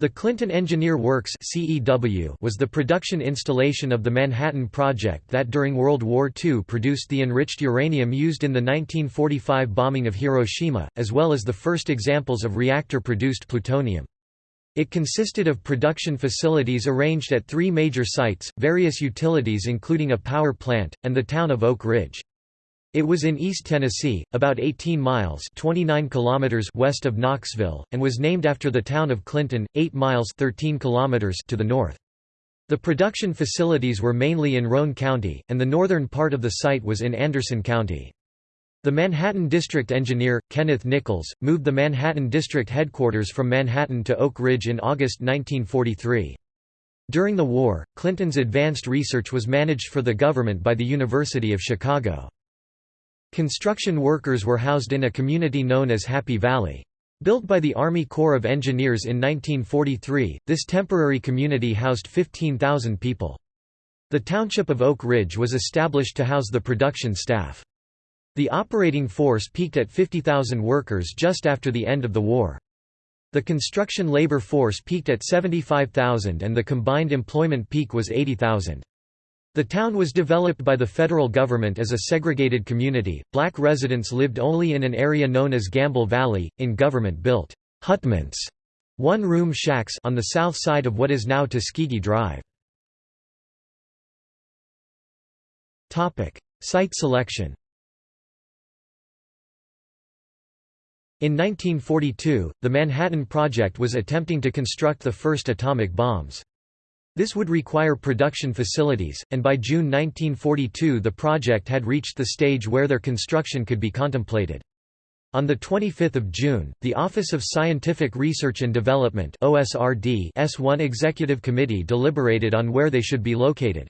The Clinton Engineer Works was the production installation of the Manhattan Project that during World War II produced the enriched uranium used in the 1945 bombing of Hiroshima, as well as the first examples of reactor-produced plutonium. It consisted of production facilities arranged at three major sites, various utilities including a power plant, and the town of Oak Ridge. It was in East Tennessee, about 18 miles 29 kilometers west of Knoxville, and was named after the town of Clinton, 8 miles 13 kilometers to the north. The production facilities were mainly in Roane County, and the northern part of the site was in Anderson County. The Manhattan District Engineer, Kenneth Nichols, moved the Manhattan District headquarters from Manhattan to Oak Ridge in August 1943. During the war, Clinton's advanced research was managed for the government by the University of Chicago. Construction workers were housed in a community known as Happy Valley. Built by the Army Corps of Engineers in 1943, this temporary community housed 15,000 people. The township of Oak Ridge was established to house the production staff. The operating force peaked at 50,000 workers just after the end of the war. The construction labor force peaked at 75,000 and the combined employment peak was 80,000. The town was developed by the federal government as a segregated community. Black residents lived only in an area known as Gamble Valley, in government-built hutments, one-room shacks on the south side of what is now Tuskegee Drive. Site selection. In 1942, the Manhattan Project was attempting to construct the first atomic bombs. This would require production facilities, and by June 1942 the project had reached the stage where their construction could be contemplated. On 25 June, the Office of Scientific Research and Development OSRD S1 Executive Committee deliberated on where they should be located.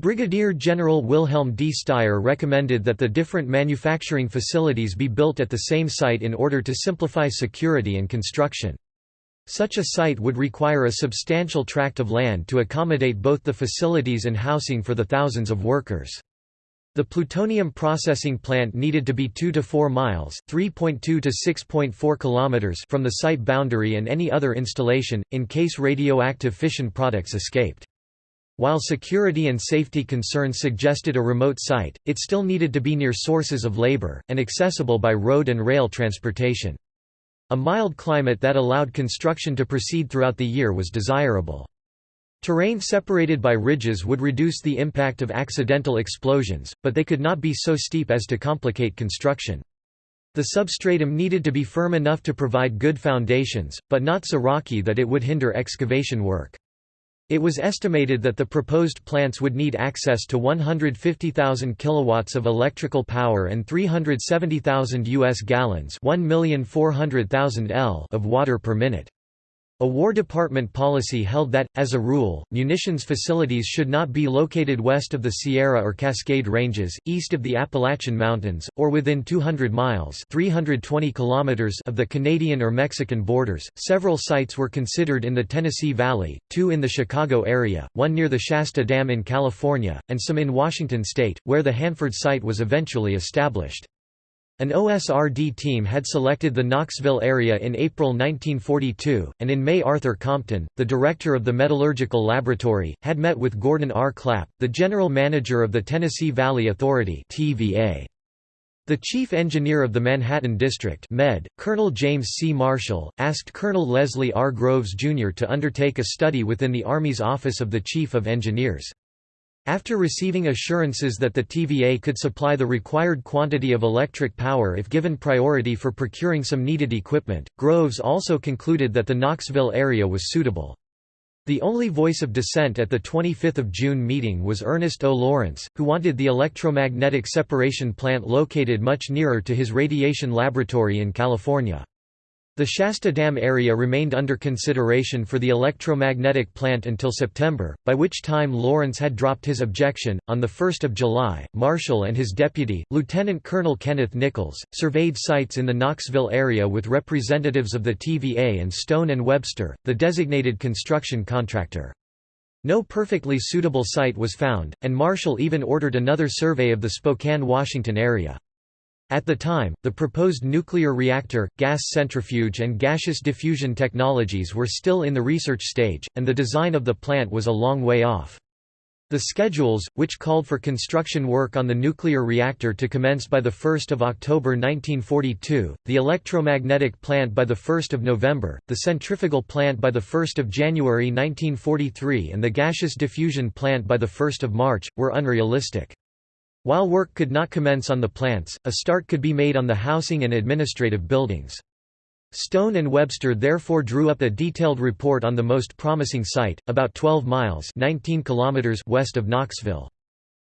Brigadier General Wilhelm D. Styer recommended that the different manufacturing facilities be built at the same site in order to simplify security and construction. Such a site would require a substantial tract of land to accommodate both the facilities and housing for the thousands of workers. The plutonium processing plant needed to be 2 to 4 miles (3.2 to 6.4 kilometers) from the site boundary and any other installation in case radioactive fission products escaped. While security and safety concerns suggested a remote site, it still needed to be near sources of labor and accessible by road and rail transportation. A mild climate that allowed construction to proceed throughout the year was desirable. Terrain separated by ridges would reduce the impact of accidental explosions, but they could not be so steep as to complicate construction. The substratum needed to be firm enough to provide good foundations, but not so rocky that it would hinder excavation work. It was estimated that the proposed plants would need access to 150,000 kilowatts of electrical power and 370,000 US gallons, 1,400,000 L of water per minute. A War Department policy held that, as a rule, munitions facilities should not be located west of the Sierra or Cascade Ranges, east of the Appalachian Mountains, or within 200 miles (320 kilometers) of the Canadian or Mexican borders. Several sites were considered in the Tennessee Valley, two in the Chicago area, one near the Shasta Dam in California, and some in Washington state, where the Hanford site was eventually established. An OSRD team had selected the Knoxville area in April 1942, and in May Arthur Compton, the director of the Metallurgical Laboratory, had met with Gordon R. Clapp, the general manager of the Tennessee Valley Authority TVA. The chief engineer of the Manhattan District Med, Colonel James C. Marshall, asked Colonel Leslie R. Groves, Jr. to undertake a study within the Army's Office of the Chief of Engineers. After receiving assurances that the TVA could supply the required quantity of electric power if given priority for procuring some needed equipment, Groves also concluded that the Knoxville area was suitable. The only voice of dissent at the 25 June meeting was Ernest O. Lawrence, who wanted the electromagnetic separation plant located much nearer to his radiation laboratory in California. The Shasta Dam area remained under consideration for the electromagnetic plant until September, by which time Lawrence had dropped his objection. On 1 July, Marshall and his deputy, Lieutenant Colonel Kenneth Nichols, surveyed sites in the Knoxville area with representatives of the TVA and Stone and Webster, the designated construction contractor. No perfectly suitable site was found, and Marshall even ordered another survey of the Spokane, Washington area. At the time, the proposed nuclear reactor, gas centrifuge and gaseous diffusion technologies were still in the research stage, and the design of the plant was a long way off. The schedules, which called for construction work on the nuclear reactor to commence by 1 October 1942, the electromagnetic plant by 1 November, the centrifugal plant by 1 January 1943 and the gaseous diffusion plant by 1 March, were unrealistic. While work could not commence on the plants, a start could be made on the housing and administrative buildings. Stone and Webster therefore drew up a detailed report on the most promising site, about 12 miles 19 kilometers west of Knoxville.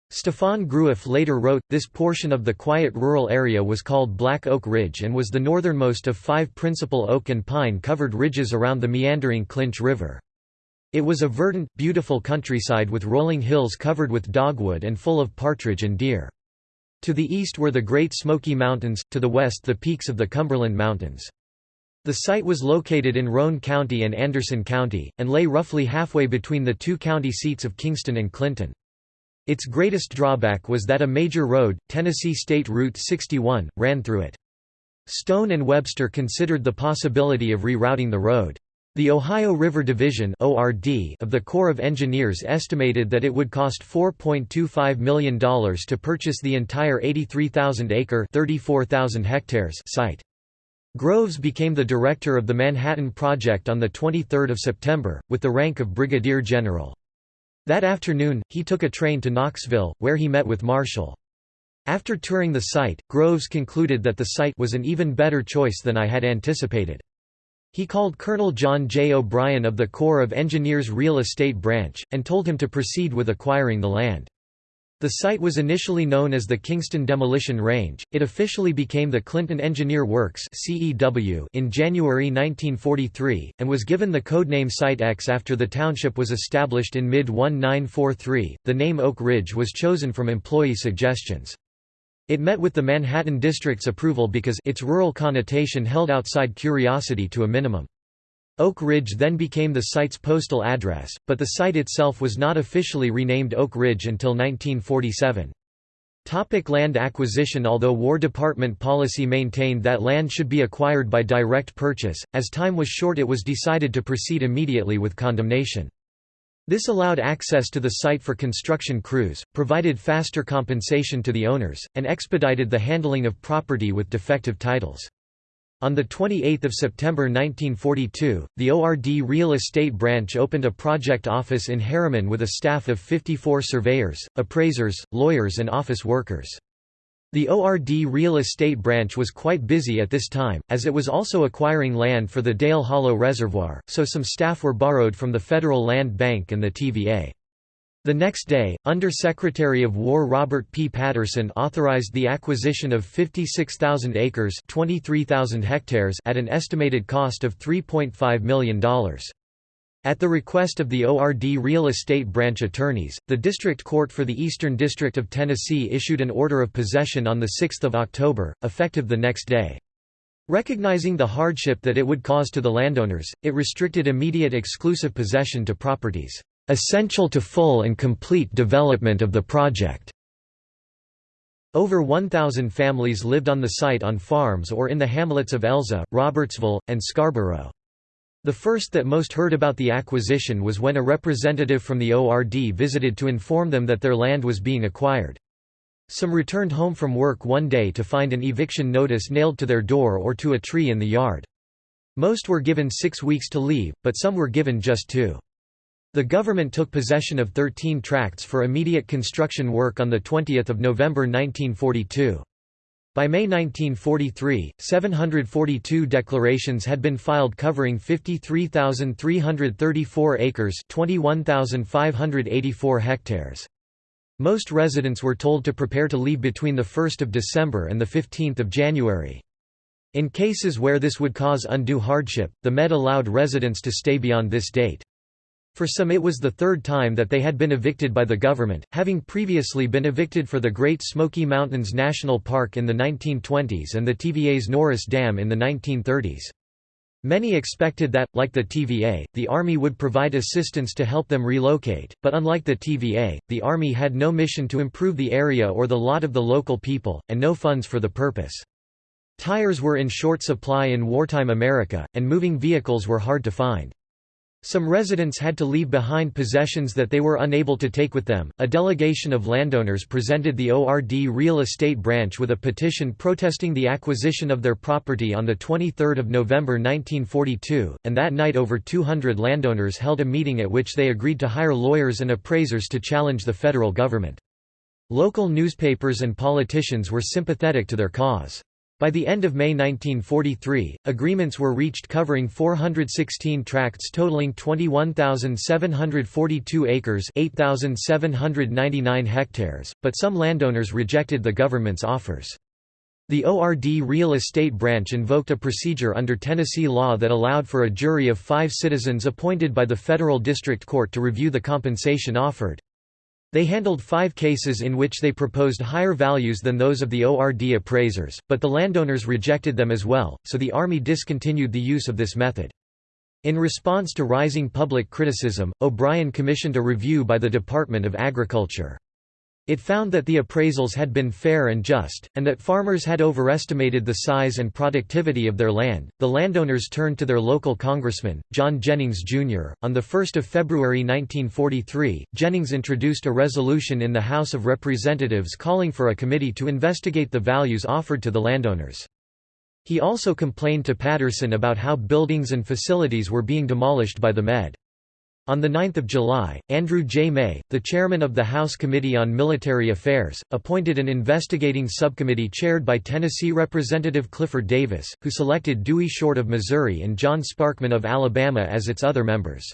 Stefan Groueff later wrote, this portion of the quiet rural area was called Black Oak Ridge and was the northernmost of five principal oak and pine-covered ridges around the meandering Clinch River. It was a verdant, beautiful countryside with rolling hills covered with dogwood and full of partridge and deer. To the east were the Great Smoky Mountains, to the west the peaks of the Cumberland Mountains. The site was located in Roane County and Anderson County, and lay roughly halfway between the two county seats of Kingston and Clinton. Its greatest drawback was that a major road, Tennessee State Route 61, ran through it. Stone and Webster considered the possibility of rerouting the road. The Ohio River Division of the Corps of Engineers estimated that it would cost $4.25 million to purchase the entire 83,000-acre site. Groves became the director of the Manhattan Project on 23 September, with the rank of brigadier general. That afternoon, he took a train to Knoxville, where he met with Marshall. After touring the site, Groves concluded that the site was an even better choice than I had anticipated. He called Colonel John J. O'Brien of the Corps of Engineers Real Estate Branch, and told him to proceed with acquiring the land. The site was initially known as the Kingston Demolition Range, it officially became the Clinton Engineer Works in January 1943, and was given the codename Site X after the township was established in mid-1943. The name Oak Ridge was chosen from employee suggestions. It met with the Manhattan District's approval because its rural connotation held outside curiosity to a minimum. Oak Ridge then became the site's postal address, but the site itself was not officially renamed Oak Ridge until 1947. Topic land acquisition Although War Department policy maintained that land should be acquired by direct purchase, as time was short it was decided to proceed immediately with condemnation. This allowed access to the site for construction crews, provided faster compensation to the owners, and expedited the handling of property with defective titles. On 28 September 1942, the ORD Real Estate Branch opened a project office in Harriman with a staff of 54 surveyors, appraisers, lawyers and office workers. The ORD real estate branch was quite busy at this time, as it was also acquiring land for the Dale Hollow Reservoir, so some staff were borrowed from the Federal Land Bank and the TVA. The next day, Under-Secretary of War Robert P. Patterson authorized the acquisition of 56,000 acres 23,000 hectares at an estimated cost of $3.5 million. At the request of the ORD real estate branch attorneys, the District Court for the Eastern District of Tennessee issued an order of possession on 6 October, effective the next day. Recognizing the hardship that it would cause to the landowners, it restricted immediate exclusive possession to properties, "...essential to full and complete development of the project." Over 1,000 families lived on the site on farms or in the hamlets of Elza, Robertsville, and Scarborough. The first that most heard about the acquisition was when a representative from the ORD visited to inform them that their land was being acquired. Some returned home from work one day to find an eviction notice nailed to their door or to a tree in the yard. Most were given six weeks to leave, but some were given just two. The government took possession of 13 tracts for immediate construction work on 20 November 1942. By May 1943, 742 declarations had been filed covering 53,334 acres 21,584 hectares. Most residents were told to prepare to leave between 1 December and 15 January. In cases where this would cause undue hardship, the MED allowed residents to stay beyond this date. For some it was the third time that they had been evicted by the government, having previously been evicted for the Great Smoky Mountains National Park in the 1920s and the TVA's Norris Dam in the 1930s. Many expected that, like the TVA, the Army would provide assistance to help them relocate, but unlike the TVA, the Army had no mission to improve the area or the lot of the local people, and no funds for the purpose. Tires were in short supply in wartime America, and moving vehicles were hard to find. Some residents had to leave behind possessions that they were unable to take with them. A delegation of landowners presented the ORD real estate branch with a petition protesting the acquisition of their property on the 23rd of November 1942, and that night over 200 landowners held a meeting at which they agreed to hire lawyers and appraisers to challenge the federal government. Local newspapers and politicians were sympathetic to their cause. By the end of May 1943, agreements were reached covering 416 tracts totaling 21,742 acres 8,799 hectares, but some landowners rejected the government's offers. The ORD real estate branch invoked a procedure under Tennessee law that allowed for a jury of five citizens appointed by the federal district court to review the compensation offered. They handled five cases in which they proposed higher values than those of the ORD appraisers, but the landowners rejected them as well, so the Army discontinued the use of this method. In response to rising public criticism, O'Brien commissioned a review by the Department of Agriculture. It found that the appraisals had been fair and just, and that farmers had overestimated the size and productivity of their land. The landowners turned to their local congressman, John Jennings, Jr. On 1 February 1943, Jennings introduced a resolution in the House of Representatives calling for a committee to investigate the values offered to the landowners. He also complained to Patterson about how buildings and facilities were being demolished by the Med. On 9 July, Andrew J. May, the chairman of the House Committee on Military Affairs, appointed an investigating subcommittee chaired by Tennessee Representative Clifford Davis, who selected Dewey Short of Missouri and John Sparkman of Alabama as its other members.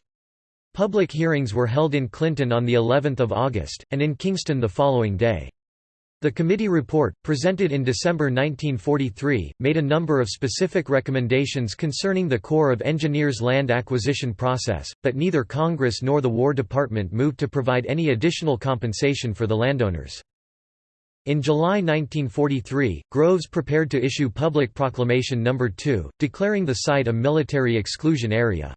Public hearings were held in Clinton on the 11th of August, and in Kingston the following day. The committee report, presented in December 1943, made a number of specific recommendations concerning the Corps of Engineers land acquisition process, but neither Congress nor the War Department moved to provide any additional compensation for the landowners. In July 1943, Groves prepared to issue Public Proclamation No. 2, declaring the site a military exclusion area.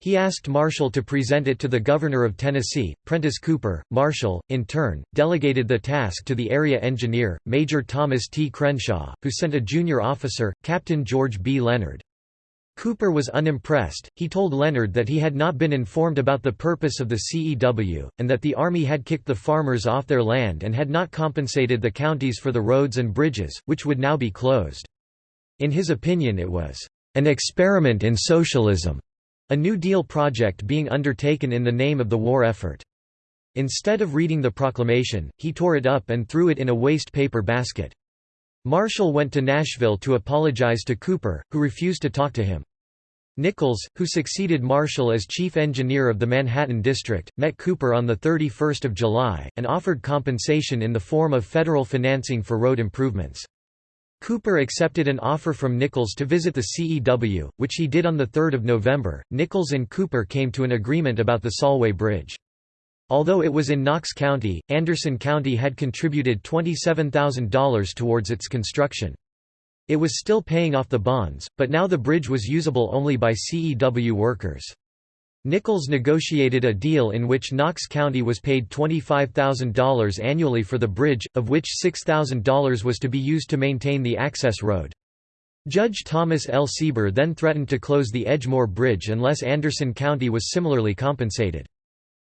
He asked Marshall to present it to the governor of Tennessee, Prentice Cooper. Marshall, in turn, delegated the task to the area engineer, Major Thomas T. Crenshaw, who sent a junior officer, Captain George B. Leonard. Cooper was unimpressed, he told Leonard that he had not been informed about the purpose of the CEW, and that the Army had kicked the farmers off their land and had not compensated the counties for the roads and bridges, which would now be closed. In his opinion it was, "...an experiment in socialism." A New Deal project being undertaken in the name of the war effort. Instead of reading the proclamation, he tore it up and threw it in a waste paper basket. Marshall went to Nashville to apologize to Cooper, who refused to talk to him. Nichols, who succeeded Marshall as chief engineer of the Manhattan District, met Cooper on 31 July, and offered compensation in the form of federal financing for road improvements. Cooper accepted an offer from Nichols to visit the CEW, which he did on 3 November. Nichols and Cooper came to an agreement about the Solway Bridge. Although it was in Knox County, Anderson County had contributed $27,000 towards its construction. It was still paying off the bonds, but now the bridge was usable only by CEW workers. Nichols negotiated a deal in which Knox County was paid $25,000 annually for the bridge, of which $6,000 was to be used to maintain the access road. Judge Thomas L. Sieber then threatened to close the Edgemoor Bridge unless Anderson County was similarly compensated.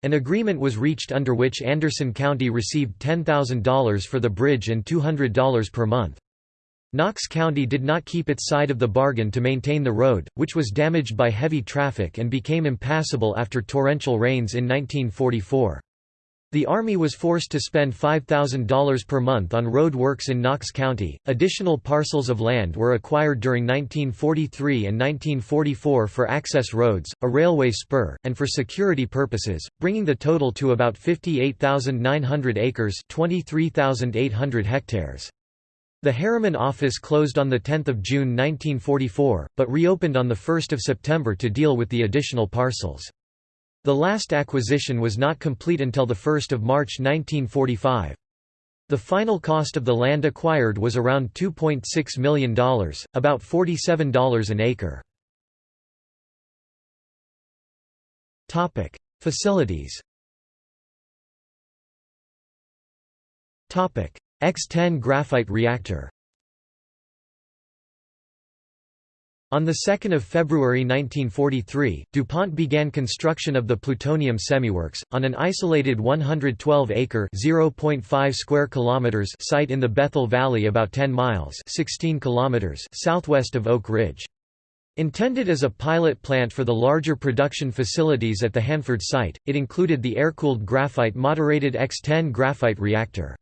An agreement was reached under which Anderson County received $10,000 for the bridge and $200 per month. Knox County did not keep its side of the bargain to maintain the road, which was damaged by heavy traffic and became impassable after torrential rains in 1944. The Army was forced to spend $5,000 per month on road works in Knox County. Additional parcels of land were acquired during 1943 and 1944 for access roads, a railway spur, and for security purposes, bringing the total to about 58,900 acres, 23,800 hectares. The Harriman office closed on 10 June 1944, but reopened on 1 September to deal with the additional parcels. The last acquisition was not complete until 1 March 1945. The final cost of the land acquired was around $2.6 million, about $47 an acre. Facilities X-10 graphite reactor On 2 February 1943, DuPont began construction of the plutonium semiworks, on an isolated 112-acre square kilometers site in the Bethel Valley about 10 miles 16 kilometers southwest of Oak Ridge. Intended as a pilot plant for the larger production facilities at the Hanford site, it included the air-cooled graphite moderated X-10 graphite reactor.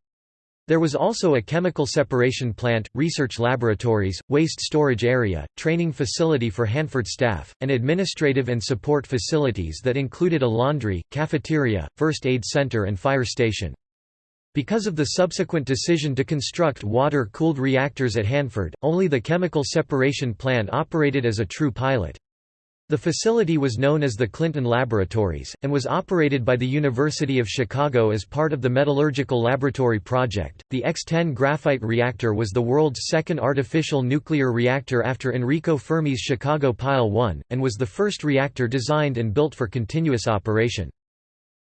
There was also a chemical separation plant, research laboratories, waste storage area, training facility for Hanford staff, and administrative and support facilities that included a laundry, cafeteria, first aid center and fire station. Because of the subsequent decision to construct water-cooled reactors at Hanford, only the chemical separation plant operated as a true pilot. The facility was known as the Clinton Laboratories, and was operated by the University of Chicago as part of the Metallurgical Laboratory Project. The X-10 graphite reactor was the world's second artificial nuclear reactor after Enrico Fermi's Chicago Pile 1, and was the first reactor designed and built for continuous operation.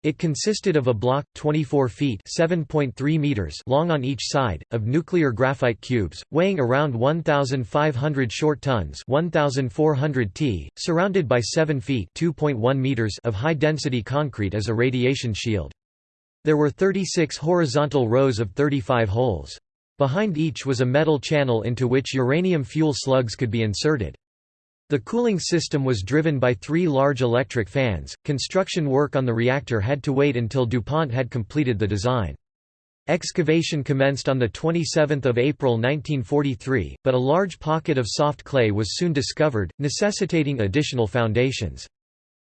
It consisted of a block, 24 feet (7.3 meters) long on each side, of nuclear graphite cubes, weighing around 1,500 short tons (1,400 t), surrounded by 7 feet (2.1 meters) of high-density concrete as a radiation shield. There were 36 horizontal rows of 35 holes. Behind each was a metal channel into which uranium fuel slugs could be inserted. The cooling system was driven by three large electric fans. Construction work on the reactor had to wait until DuPont had completed the design. Excavation commenced on 27 April 1943, but a large pocket of soft clay was soon discovered, necessitating additional foundations.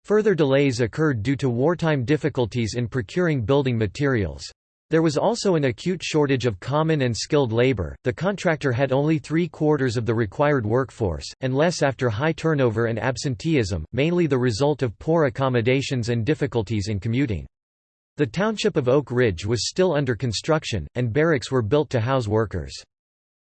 Further delays occurred due to wartime difficulties in procuring building materials. There was also an acute shortage of common and skilled labor, the contractor had only three quarters of the required workforce, and less after high turnover and absenteeism, mainly the result of poor accommodations and difficulties in commuting. The township of Oak Ridge was still under construction, and barracks were built to house workers.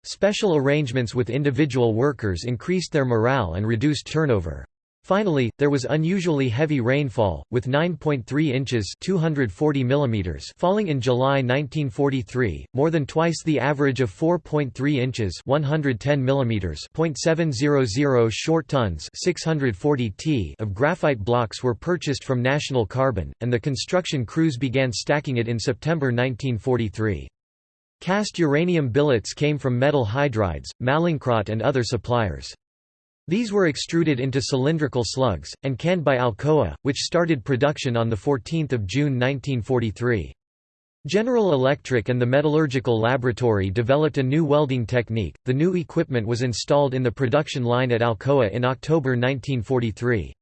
Special arrangements with individual workers increased their morale and reduced turnover. Finally, there was unusually heavy rainfall, with 9.3 inches 240 mm falling in July 1943, more than twice the average of 4.3 inches 110 mm .700 short tons 640 t of graphite blocks were purchased from National Carbon, and the construction crews began stacking it in September 1943. Cast uranium billets came from metal hydrides, Mallinckrodt and other suppliers. These were extruded into cylindrical slugs, and canned by Alcoa, which started production on 14 June 1943. General Electric and the Metallurgical Laboratory developed a new welding technique. The new equipment was installed in the production line at Alcoa in October 1943.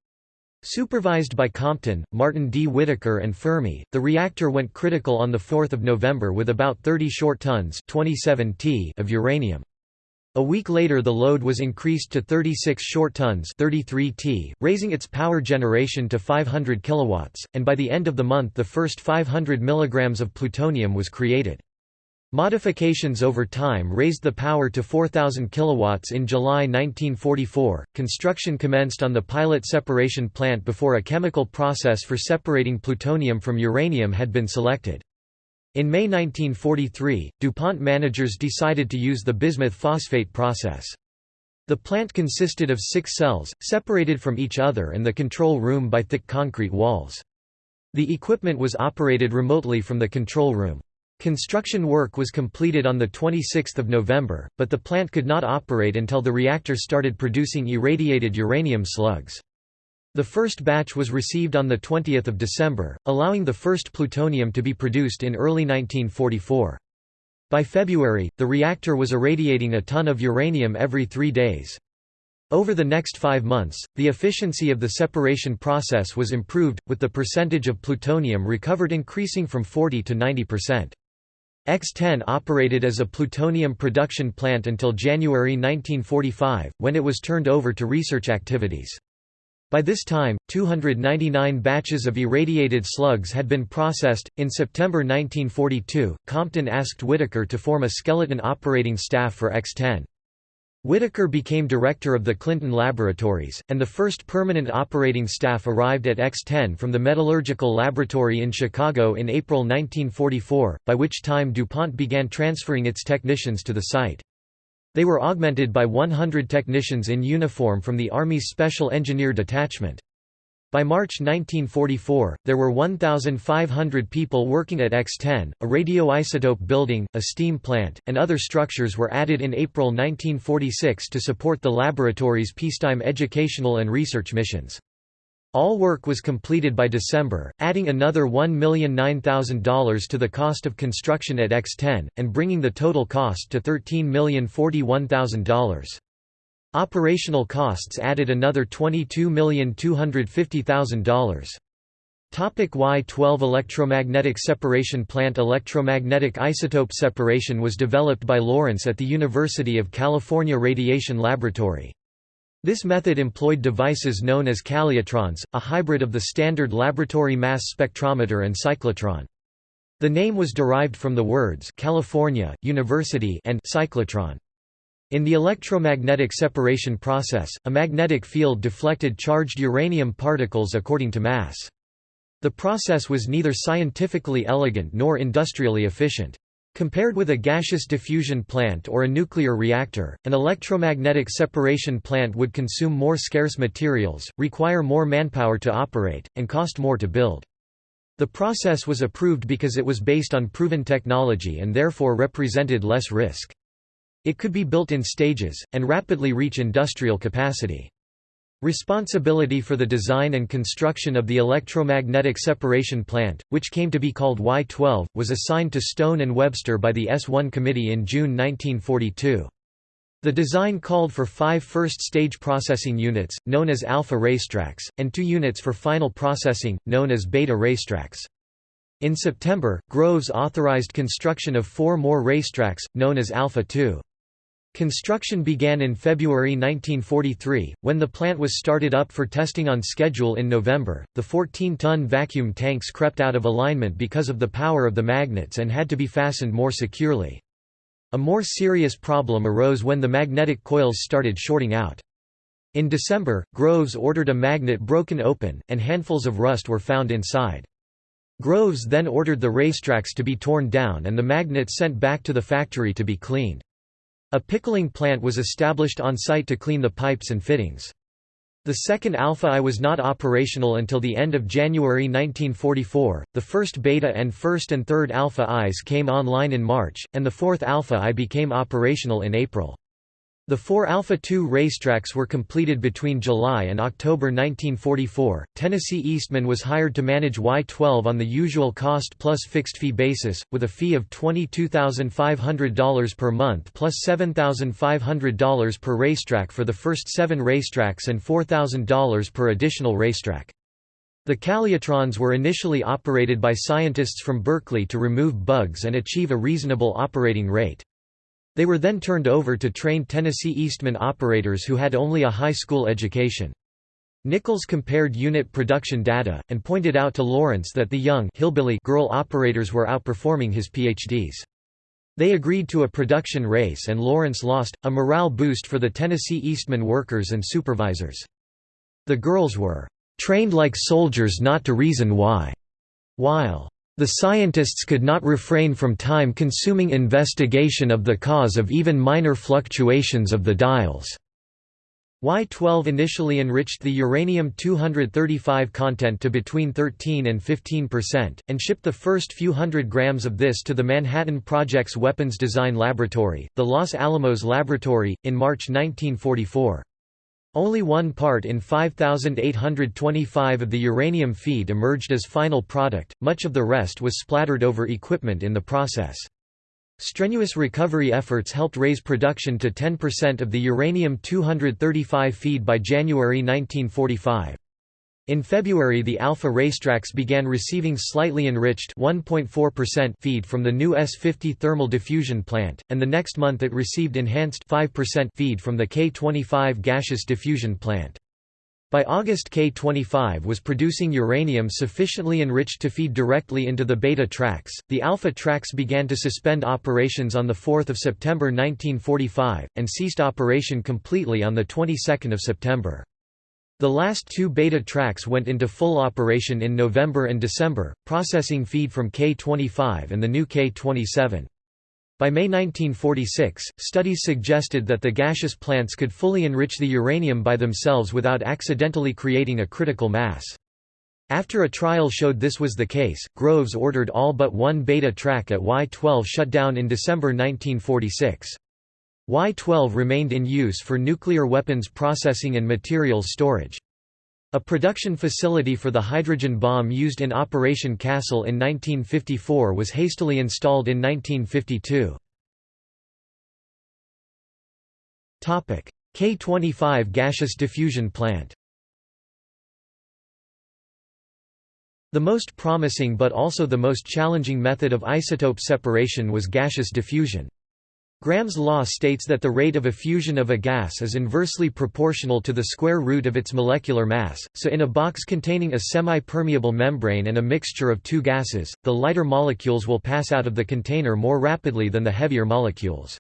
Supervised by Compton, Martin D. Whitaker and Fermi, the reactor went critical on 4 November with about 30 short tons 27 t of uranium. A week later the load was increased to 36 short tons 33 t, raising its power generation to 500 kilowatts, and by the end of the month the first 500 milligrams of plutonium was created. Modifications over time raised the power to 4000 kilowatts in July 1944. Construction commenced on the pilot separation plant before a chemical process for separating plutonium from uranium had been selected. In May 1943, DuPont managers decided to use the bismuth phosphate process. The plant consisted of six cells, separated from each other and the control room by thick concrete walls. The equipment was operated remotely from the control room. Construction work was completed on 26 November, but the plant could not operate until the reactor started producing irradiated uranium slugs. The first batch was received on 20 December, allowing the first plutonium to be produced in early 1944. By February, the reactor was irradiating a ton of uranium every three days. Over the next five months, the efficiency of the separation process was improved, with the percentage of plutonium recovered increasing from 40 to 90%. X-10 operated as a plutonium production plant until January 1945, when it was turned over to research activities. By this time, 299 batches of irradiated slugs had been processed. In September 1942, Compton asked Whitaker to form a skeleton operating staff for X 10. Whitaker became director of the Clinton Laboratories, and the first permanent operating staff arrived at X-10 from the Metallurgical Laboratory in Chicago in April 1944, by which time DuPont began transferring its technicians to the site. They were augmented by 100 technicians in uniform from the Army's Special Engineer Detachment. By March 1944, there were 1,500 people working at X-10, a radioisotope building, a steam plant, and other structures were added in April 1946 to support the laboratory's peacetime educational and research missions. All work was completed by December, adding another $1,009,000 to the cost of construction at X-10, and bringing the total cost to $13,041,000. Operational costs added another $22,250,000. Topic Y-12 Electromagnetic separation plant Electromagnetic isotope separation was developed by Lawrence at the University of California Radiation Laboratory. This method employed devices known as calutrons, a hybrid of the standard laboratory mass spectrometer and cyclotron. The name was derived from the words California, University and cyclotron. In the electromagnetic separation process, a magnetic field deflected charged uranium particles according to mass. The process was neither scientifically elegant nor industrially efficient. Compared with a gaseous diffusion plant or a nuclear reactor, an electromagnetic separation plant would consume more scarce materials, require more manpower to operate, and cost more to build. The process was approved because it was based on proven technology and therefore represented less risk. It could be built in stages, and rapidly reach industrial capacity. Responsibility for the design and construction of the electromagnetic separation plant, which came to be called Y-12, was assigned to Stone and Webster by the S-1 committee in June 1942. The design called for five first-stage processing units, known as alpha racetracks, and two units for final processing, known as beta racetracks. In September, Groves authorized construction of four more racetracks, known as Alpha 2. Construction began in February 1943, when the plant was started up for testing on schedule in November. The 14 ton vacuum tanks crept out of alignment because of the power of the magnets and had to be fastened more securely. A more serious problem arose when the magnetic coils started shorting out. In December, Groves ordered a magnet broken open, and handfuls of rust were found inside. Groves then ordered the racetracks to be torn down and the magnets sent back to the factory to be cleaned. A pickling plant was established on site to clean the pipes and fittings. The second Alpha I was not operational until the end of January 1944, the first Beta and first and third Alpha Is came online in March, and the fourth Alpha I became operational in April. The four Alpha 2 racetracks were completed between July and October 1944. Tennessee Eastman was hired to manage Y-12 on the usual cost plus fixed fee basis, with a fee of $22,500 per month plus $7,500 per racetrack for the first seven racetracks and $4,000 per additional racetrack. The calutrons were initially operated by scientists from Berkeley to remove bugs and achieve a reasonable operating rate. They were then turned over to trained Tennessee Eastman operators who had only a high school education. Nichols compared unit production data, and pointed out to Lawrence that the young hillbilly girl operators were outperforming his PhDs. They agreed to a production race and Lawrence lost, a morale boost for the Tennessee Eastman workers and supervisors. The girls were trained like soldiers not to reason why, while the scientists could not refrain from time-consuming investigation of the cause of even minor fluctuations of the dials. Y-12 initially enriched the uranium-235 content to between 13 and 15%, and shipped the first few hundred grams of this to the Manhattan Project's Weapons Design Laboratory, the Los Alamos Laboratory, in March 1944. Only one part in 5,825 of the uranium feed emerged as final product, much of the rest was splattered over equipment in the process. Strenuous recovery efforts helped raise production to 10% of the uranium-235 feed by January 1945. In February the Alpha racetracks began receiving slightly enriched 1.4% feed from the new S50 thermal diffusion plant, and the next month it received enhanced 5% feed from the K25 gaseous diffusion plant. By August K-25 was producing uranium sufficiently enriched to feed directly into the beta tracks. The alpha tracks began to suspend operations on the 4th of September 1945 and ceased operation completely on the 22nd of September. The last two beta tracks went into full operation in November and December, processing feed from K-25 and the new K-27. By May 1946, studies suggested that the gaseous plants could fully enrich the uranium by themselves without accidentally creating a critical mass. After a trial showed this was the case, Groves ordered all but one beta track at Y-12 shut down in December 1946. Y-12 remained in use for nuclear weapons processing and materials storage. A production facility for the hydrogen bomb used in Operation Castle in 1954 was hastily installed in 1952. K-25 gaseous diffusion plant The most promising but also the most challenging method of isotope separation was gaseous diffusion. Graham's law states that the rate of effusion of a gas is inversely proportional to the square root of its molecular mass, so in a box containing a semi-permeable membrane and a mixture of two gases, the lighter molecules will pass out of the container more rapidly than the heavier molecules.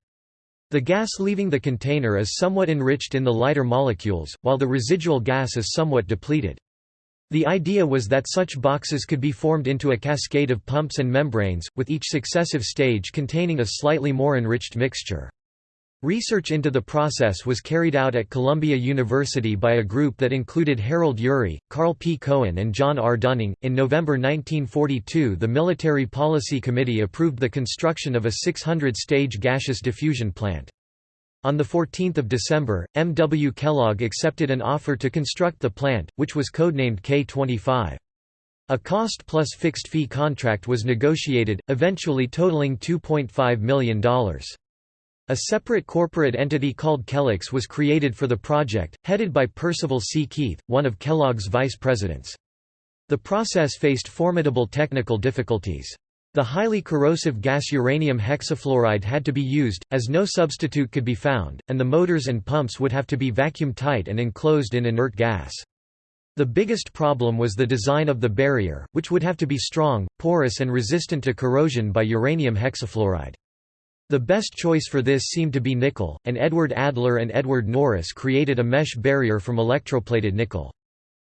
The gas leaving the container is somewhat enriched in the lighter molecules, while the residual gas is somewhat depleted. The idea was that such boxes could be formed into a cascade of pumps and membranes, with each successive stage containing a slightly more enriched mixture. Research into the process was carried out at Columbia University by a group that included Harold Urey, Karl P. Cohen, and John R. Dunning. In November 1942, the Military Policy Committee approved the construction of a 600 stage gaseous diffusion plant. On 14 December, M. W. Kellogg accepted an offer to construct the plant, which was codenamed K-25. A cost-plus fixed-fee contract was negotiated, eventually totaling $2.5 million. A separate corporate entity called Kellex was created for the project, headed by Percival C. Keith, one of Kellogg's vice presidents. The process faced formidable technical difficulties. The highly corrosive gas uranium hexafluoride had to be used, as no substitute could be found, and the motors and pumps would have to be vacuum-tight and enclosed in inert gas. The biggest problem was the design of the barrier, which would have to be strong, porous and resistant to corrosion by uranium hexafluoride. The best choice for this seemed to be nickel, and Edward Adler and Edward Norris created a mesh barrier from electroplated nickel.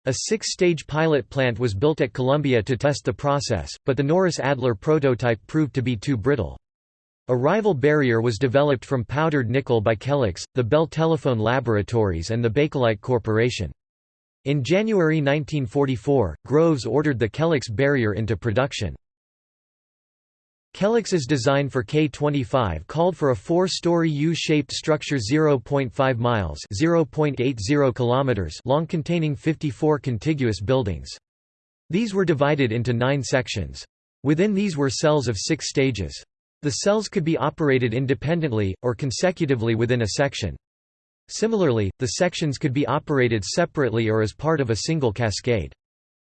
A six-stage pilot plant was built at Columbia to test the process, but the Norris-Adler prototype proved to be too brittle. A rival barrier was developed from powdered nickel by Kellex, the Bell Telephone Laboratories and the Bakelite Corporation. In January 1944, Groves ordered the Kellex barrier into production. Kellex's design for K-25 called for a four-story U-shaped structure 0.5 miles (0.80 kilometers) long containing 54 contiguous buildings. These were divided into nine sections. Within these were cells of six stages. The cells could be operated independently, or consecutively within a section. Similarly, the sections could be operated separately or as part of a single cascade.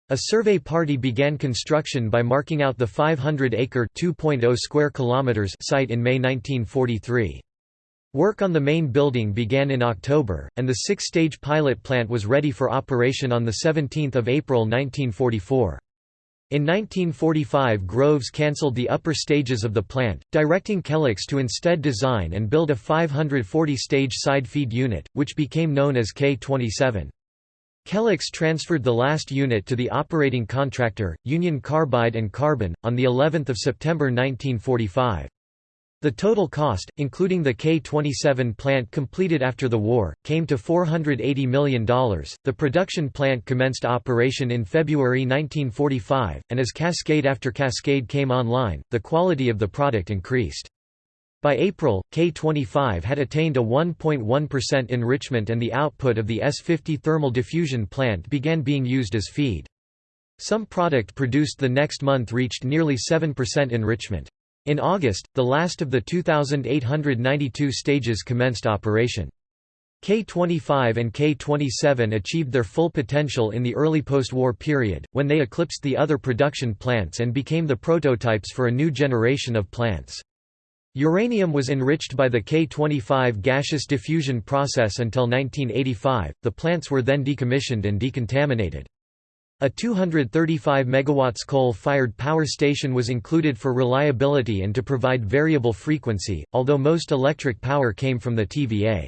A survey party began construction by marking out the 500-acre (2.0 square kilometers) site in May 1943. Work on the main building began in October, and the six-stage pilot plant was ready for operation on 17 April 1944. In 1945 Groves cancelled the upper stages of the plant, directing Kellex to instead design and build a 540-stage side feed unit, which became known as K-27. Kellex transferred the last unit to the operating contractor, Union Carbide and Carbon, on the 11th of September 1945. The total cost, including the K-27 plant completed after the war, came to $480 million. The production plant commenced operation in February 1945, and as cascade after cascade came online, the quality of the product increased. By April, K25 had attained a 1.1% enrichment and the output of the S50 thermal diffusion plant began being used as feed. Some product produced the next month reached nearly 7% enrichment. In August, the last of the 2,892 stages commenced operation. K25 and K27 achieved their full potential in the early post-war period, when they eclipsed the other production plants and became the prototypes for a new generation of plants. Uranium was enriched by the K-25 gaseous diffusion process until 1985, the plants were then decommissioned and decontaminated. A 235 MW coal-fired power station was included for reliability and to provide variable frequency, although most electric power came from the TVA.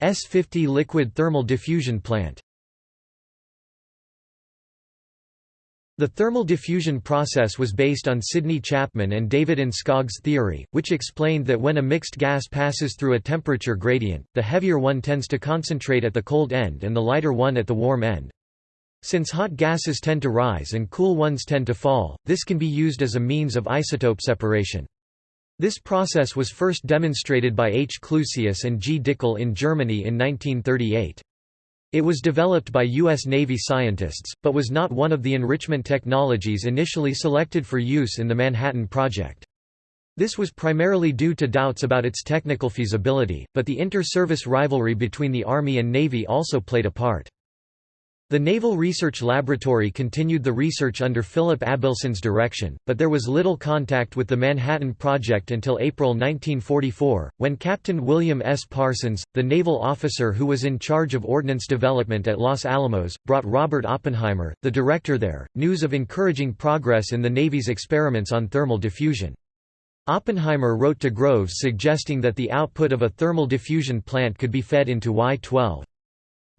S-50 liquid thermal diffusion plant The thermal diffusion process was based on Sidney Chapman and David Enskog's theory, which explained that when a mixed gas passes through a temperature gradient, the heavier one tends to concentrate at the cold end and the lighter one at the warm end. Since hot gases tend to rise and cool ones tend to fall, this can be used as a means of isotope separation. This process was first demonstrated by H. Clusius and G. Dickel in Germany in 1938. It was developed by U.S. Navy scientists, but was not one of the enrichment technologies initially selected for use in the Manhattan Project. This was primarily due to doubts about its technical feasibility, but the inter-service rivalry between the Army and Navy also played a part. The Naval Research Laboratory continued the research under Philip Abelson's direction, but there was little contact with the Manhattan Project until April 1944, when Captain William S. Parsons, the naval officer who was in charge of ordnance development at Los Alamos, brought Robert Oppenheimer, the director there, news of encouraging progress in the Navy's experiments on thermal diffusion. Oppenheimer wrote to Groves suggesting that the output of a thermal diffusion plant could be fed into Y-12.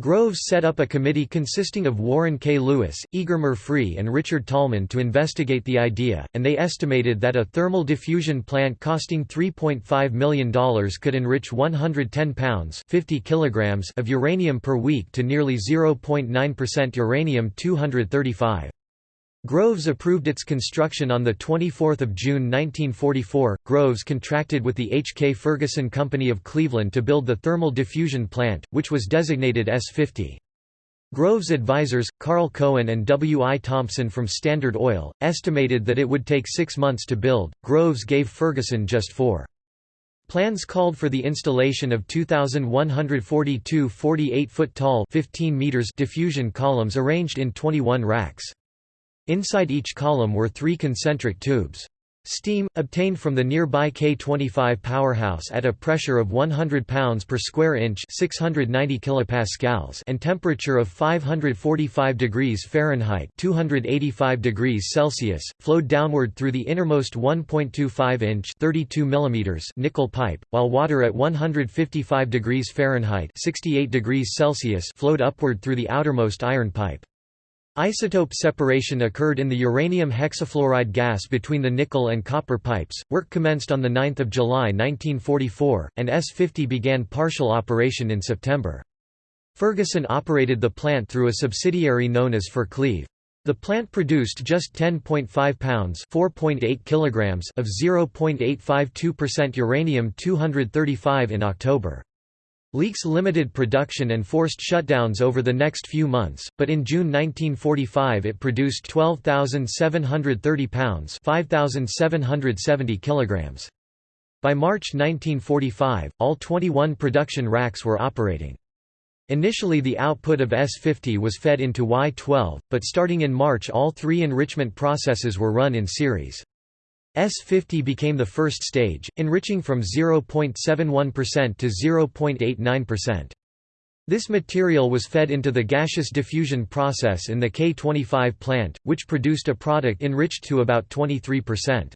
Groves set up a committee consisting of Warren K. Lewis, Eger Murphree and Richard Tolman to investigate the idea, and they estimated that a thermal diffusion plant costing $3.5 million could enrich 110 pounds 50 kilograms of uranium per week to nearly 0.9% uranium-235. Groves approved its construction on 24 June 1944. Groves contracted with the H. K. Ferguson Company of Cleveland to build the thermal diffusion plant, which was designated S-50. Groves' advisors, Karl Cohen and W. I. Thompson from Standard Oil, estimated that it would take six months to build. Groves gave Ferguson just four. Plans called for the installation of 2,142 48-foot tall 15 meters diffusion columns arranged in 21 racks. Inside each column were three concentric tubes. Steam, obtained from the nearby K25 powerhouse at a pressure of 100 pounds per square inch 690 kilopascals and temperature of 545 degrees Fahrenheit 285 degrees Celsius, flowed downward through the innermost 1.25-inch 32 mm nickel pipe, while water at 155 degrees Fahrenheit 68 degrees Celsius flowed upward through the outermost iron pipe. Isotope separation occurred in the uranium hexafluoride gas between the nickel and copper pipes. Work commenced on 9 July 1944, and S-50 began partial operation in September. Ferguson operated the plant through a subsidiary known as Fercleve. The plant produced just 10.5 pounds (4.8 kilograms) of 0.852% uranium-235 in October. Leaks limited production and forced shutdowns over the next few months, but in June 1945 it produced 12,730 pounds 5,770 kilograms. By March 1945, all 21 production racks were operating. Initially the output of S-50 was fed into Y-12, but starting in March all three enrichment processes were run in series. S50 became the first stage, enriching from 0.71% to 0.89%. This material was fed into the gaseous diffusion process in the K25 plant, which produced a product enriched to about 23%.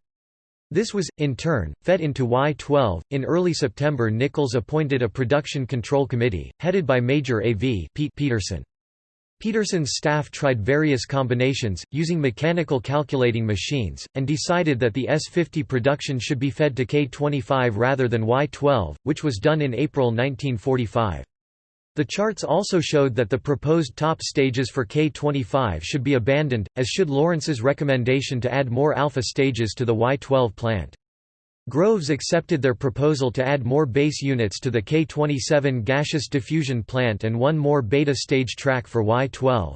This was, in turn, fed into Y12. In early September, Nichols appointed a production control committee, headed by Major A.V. Pete Peterson. Peterson's staff tried various combinations, using mechanical calculating machines, and decided that the S-50 production should be fed to K-25 rather than Y-12, which was done in April 1945. The charts also showed that the proposed top stages for K-25 should be abandoned, as should Lawrence's recommendation to add more alpha stages to the Y-12 plant. Groves accepted their proposal to add more base units to the K-27 gaseous diffusion plant and one more beta stage track for Y-12.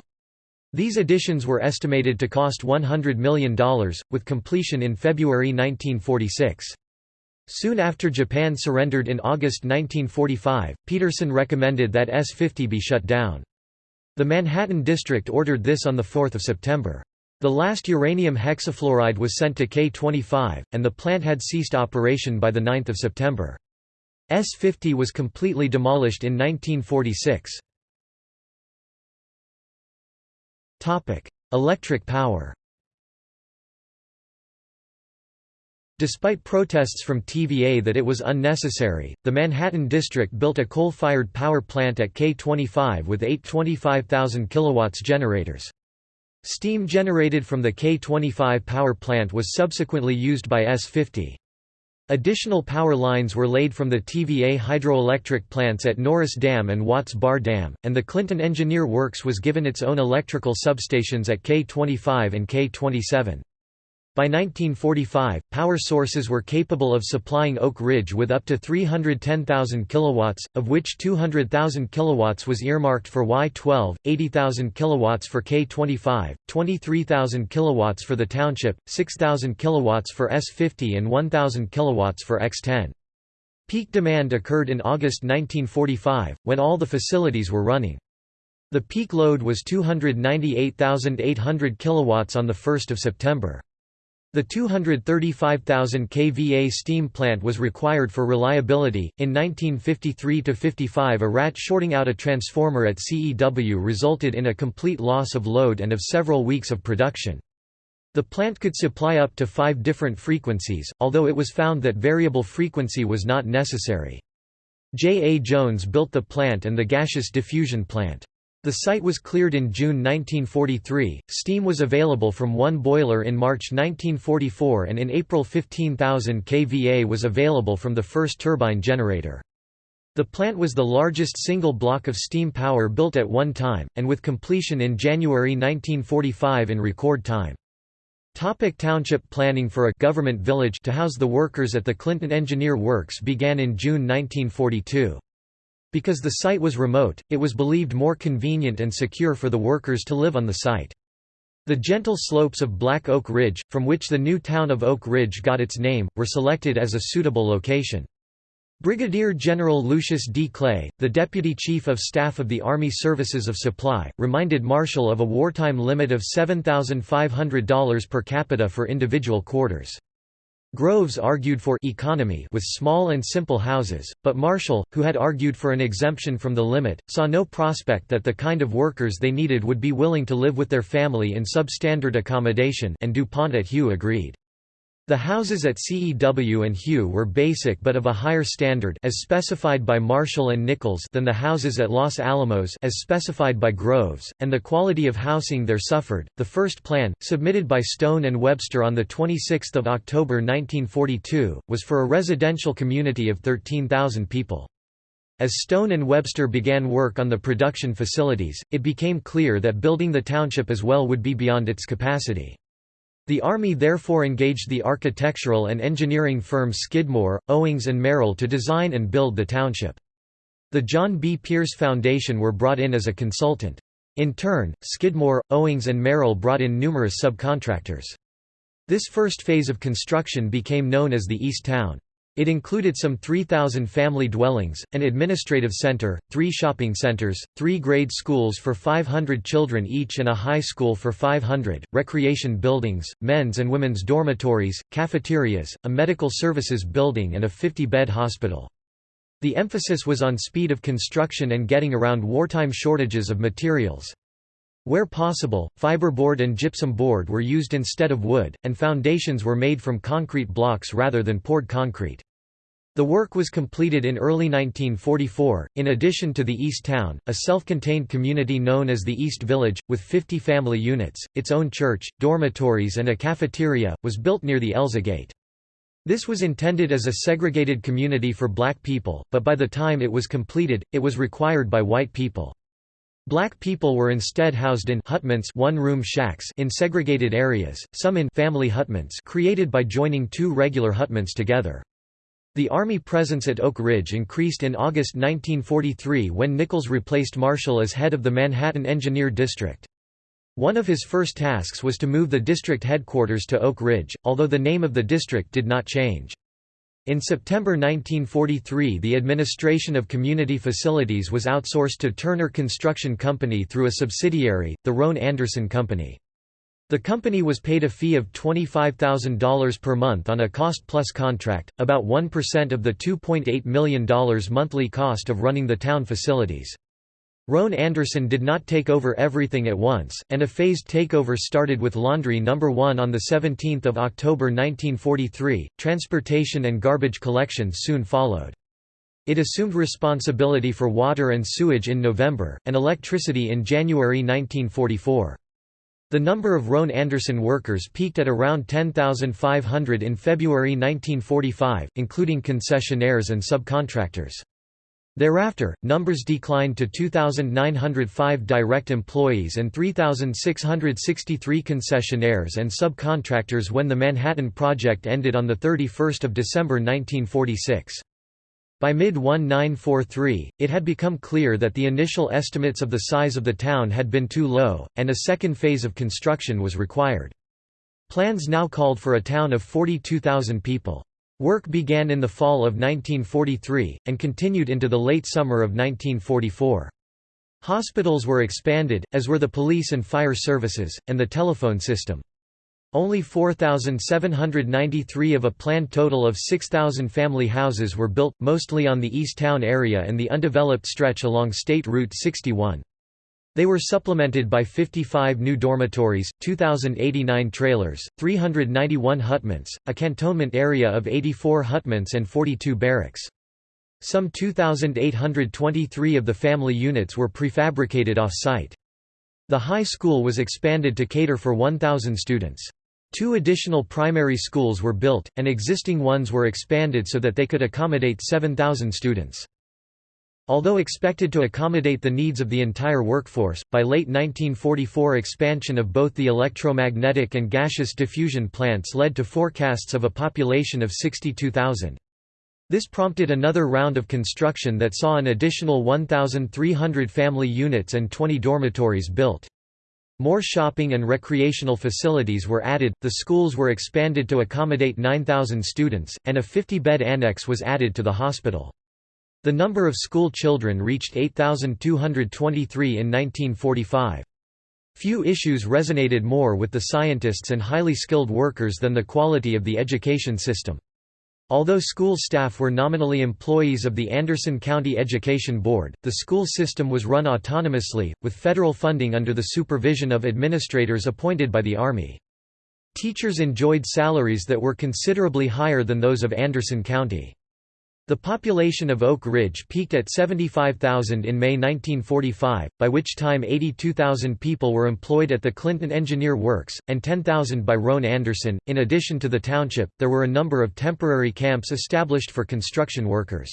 These additions were estimated to cost $100 million, with completion in February 1946. Soon after Japan surrendered in August 1945, Peterson recommended that S-50 be shut down. The Manhattan District ordered this on 4 September. The last uranium hexafluoride was sent to K25, and the plant had ceased operation by 9 September. S-50 was completely demolished in 1946. Electric power Despite protests from TVA that it was unnecessary, the Manhattan District built a coal-fired power plant at K25 with eight 25,000 kW generators. Steam generated from the K25 power plant was subsequently used by S50. Additional power lines were laid from the TVA hydroelectric plants at Norris Dam and Watts Bar Dam, and the Clinton Engineer Works was given its own electrical substations at K25 and K27. By 1945, power sources were capable of supplying Oak Ridge with up to 310,000 kilowatts, of which 200,000 kilowatts was earmarked for Y12, 80,000 kilowatts for K25, 23,000 kilowatts for the township, 6,000 kilowatts for S50 and 1,000 kilowatts for X10. Peak demand occurred in August 1945, when all the facilities were running. The peak load was 298,800 kilowatts on 1 September. The 235,000 kVA steam plant was required for reliability. In 1953 55, a rat shorting out a transformer at CEW resulted in a complete loss of load and of several weeks of production. The plant could supply up to five different frequencies, although it was found that variable frequency was not necessary. J. A. Jones built the plant and the gaseous diffusion plant. The site was cleared in June 1943, steam was available from one boiler in March 1944 and in April 15,000 kVA was available from the first turbine generator. The plant was the largest single block of steam power built at one time, and with completion in January 1945 in record time. Topic township planning for a government village to house the workers at the Clinton Engineer Works began in June 1942. Because the site was remote, it was believed more convenient and secure for the workers to live on the site. The gentle slopes of Black Oak Ridge, from which the new town of Oak Ridge got its name, were selected as a suitable location. Brigadier General Lucius D. Clay, the Deputy Chief of Staff of the Army Services of Supply, reminded Marshall of a wartime limit of $7,500 per capita for individual quarters. Groves argued for economy with small and simple houses, but Marshall, who had argued for an exemption from the limit, saw no prospect that the kind of workers they needed would be willing to live with their family in substandard accommodation and DuPont at Hugh agreed. The houses at CEW and Hugh were basic but of a higher standard as specified by Marshall and Nichols than the houses at Los Alamos as specified by Groves, and the quality of housing there suffered. The first plan, submitted by Stone and Webster on the 26th of October 1942, was for a residential community of 13,000 people. As Stone and Webster began work on the production facilities, it became clear that building the township as well would be beyond its capacity. The Army therefore engaged the architectural and engineering firm Skidmore, Owings and Merrill to design and build the township. The John B. Pierce Foundation were brought in as a consultant. In turn, Skidmore, Owings and Merrill brought in numerous subcontractors. This first phase of construction became known as the East Town. It included some 3,000 family dwellings, an administrative center, three shopping centers, three grade schools for 500 children each and a high school for 500, recreation buildings, men's and women's dormitories, cafeterias, a medical services building and a 50-bed hospital. The emphasis was on speed of construction and getting around wartime shortages of materials. Where possible, fiberboard and gypsum board were used instead of wood, and foundations were made from concrete blocks rather than poured concrete. The work was completed in early 1944. In addition to the East Town, a self contained community known as the East Village, with 50 family units, its own church, dormitories, and a cafeteria, was built near the Elza Gate. This was intended as a segregated community for black people, but by the time it was completed, it was required by white people. Black people were instead housed in hutments one-room shacks in segregated areas, some in family hutments created by joining two regular hutments together. The Army presence at Oak Ridge increased in August 1943 when Nichols replaced Marshall as head of the Manhattan Engineer District. One of his first tasks was to move the district headquarters to Oak Ridge, although the name of the district did not change. In September 1943 the administration of community facilities was outsourced to Turner Construction Company through a subsidiary, the Roane Anderson Company. The company was paid a fee of $25,000 per month on a cost-plus contract, about 1% of the $2.8 million monthly cost of running the town facilities. Roane Anderson did not take over everything at once, and a phased takeover started with Laundry No. 1 on 17 October 1943. Transportation and garbage collection soon followed. It assumed responsibility for water and sewage in November, and electricity in January 1944. The number of Roane Anderson workers peaked at around 10,500 in February 1945, including concessionaires and subcontractors. Thereafter, numbers declined to 2,905 direct employees and 3,663 concessionaires and subcontractors when the Manhattan Project ended on 31 December 1946. By mid-1943, it had become clear that the initial estimates of the size of the town had been too low, and a second phase of construction was required. Plans now called for a town of 42,000 people. Work began in the fall of 1943, and continued into the late summer of 1944. Hospitals were expanded, as were the police and fire services, and the telephone system. Only 4,793 of a planned total of 6,000 family houses were built, mostly on the East Town area and the undeveloped stretch along State Route 61. They were supplemented by 55 new dormitories, 2,089 trailers, 391 hutments, a cantonment area of 84 hutments and 42 barracks. Some 2,823 of the family units were prefabricated off-site. The high school was expanded to cater for 1,000 students. Two additional primary schools were built, and existing ones were expanded so that they could accommodate 7,000 students. Although expected to accommodate the needs of the entire workforce, by late 1944 expansion of both the electromagnetic and gaseous diffusion plants led to forecasts of a population of 62,000. This prompted another round of construction that saw an additional 1,300 family units and 20 dormitories built. More shopping and recreational facilities were added, the schools were expanded to accommodate 9,000 students, and a 50-bed annex was added to the hospital. The number of school children reached 8,223 in 1945. Few issues resonated more with the scientists and highly skilled workers than the quality of the education system. Although school staff were nominally employees of the Anderson County Education Board, the school system was run autonomously, with federal funding under the supervision of administrators appointed by the Army. Teachers enjoyed salaries that were considerably higher than those of Anderson County. The population of Oak Ridge peaked at 75,000 in May 1945, by which time 82,000 people were employed at the Clinton Engineer Works, and 10,000 by Roane Anderson. In addition to the township, there were a number of temporary camps established for construction workers.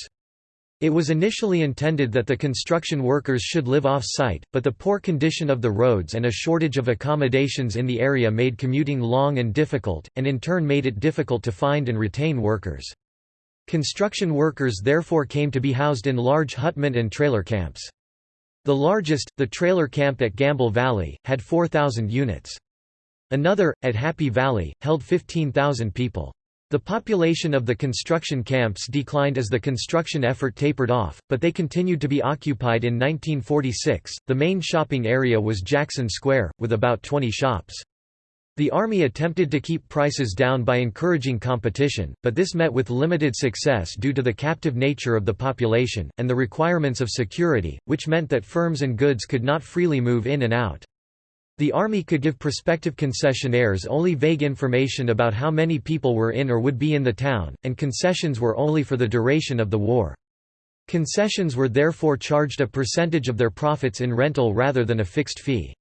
It was initially intended that the construction workers should live off-site, but the poor condition of the roads and a shortage of accommodations in the area made commuting long and difficult, and in turn made it difficult to find and retain workers. Construction workers therefore came to be housed in large hutment and trailer camps. The largest, the trailer camp at Gamble Valley, had 4,000 units. Another, at Happy Valley, held 15,000 people. The population of the construction camps declined as the construction effort tapered off, but they continued to be occupied in 1946. The main shopping area was Jackson Square, with about 20 shops. The army attempted to keep prices down by encouraging competition, but this met with limited success due to the captive nature of the population, and the requirements of security, which meant that firms and goods could not freely move in and out. The army could give prospective concessionaires only vague information about how many people were in or would be in the town, and concessions were only for the duration of the war. Concessions were therefore charged a percentage of their profits in rental rather than a fixed fee.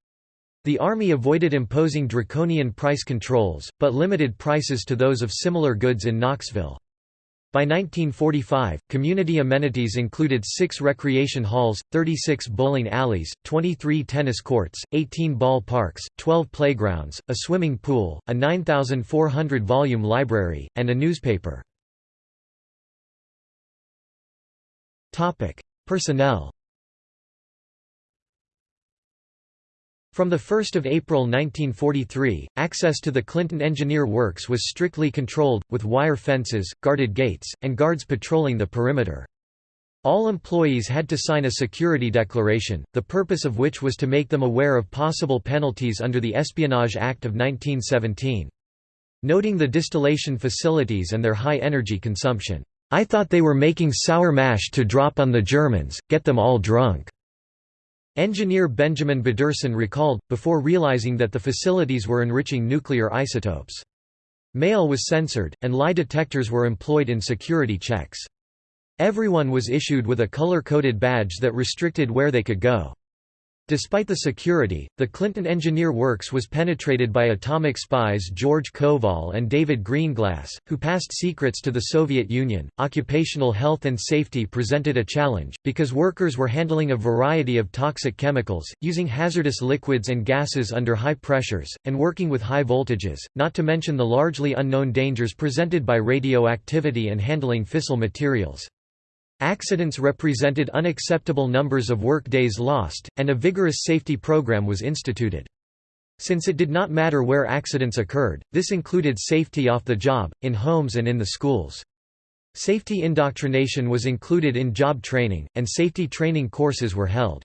The Army avoided imposing draconian price controls, but limited prices to those of similar goods in Knoxville. By 1945, community amenities included six recreation halls, 36 bowling alleys, 23 tennis courts, 18 ball parks, 12 playgrounds, a swimming pool, a 9,400-volume library, and a newspaper. Personnel From 1 April 1943, access to the Clinton Engineer Works was strictly controlled, with wire fences, guarded gates, and guards patrolling the perimeter. All employees had to sign a security declaration, the purpose of which was to make them aware of possible penalties under the Espionage Act of 1917. Noting the distillation facilities and their high energy consumption, "'I thought they were making sour mash to drop on the Germans, get them all drunk." Engineer Benjamin Bederson recalled, before realizing that the facilities were enriching nuclear isotopes. Mail was censored, and lie detectors were employed in security checks. Everyone was issued with a color-coded badge that restricted where they could go. Despite the security, the Clinton Engineer Works was penetrated by atomic spies George Koval and David Greenglass, who passed secrets to the Soviet Union. Occupational health and safety presented a challenge, because workers were handling a variety of toxic chemicals, using hazardous liquids and gases under high pressures, and working with high voltages, not to mention the largely unknown dangers presented by radioactivity and handling fissile materials. Accidents represented unacceptable numbers of work days lost, and a vigorous safety program was instituted. Since it did not matter where accidents occurred, this included safety off the job, in homes and in the schools. Safety indoctrination was included in job training, and safety training courses were held.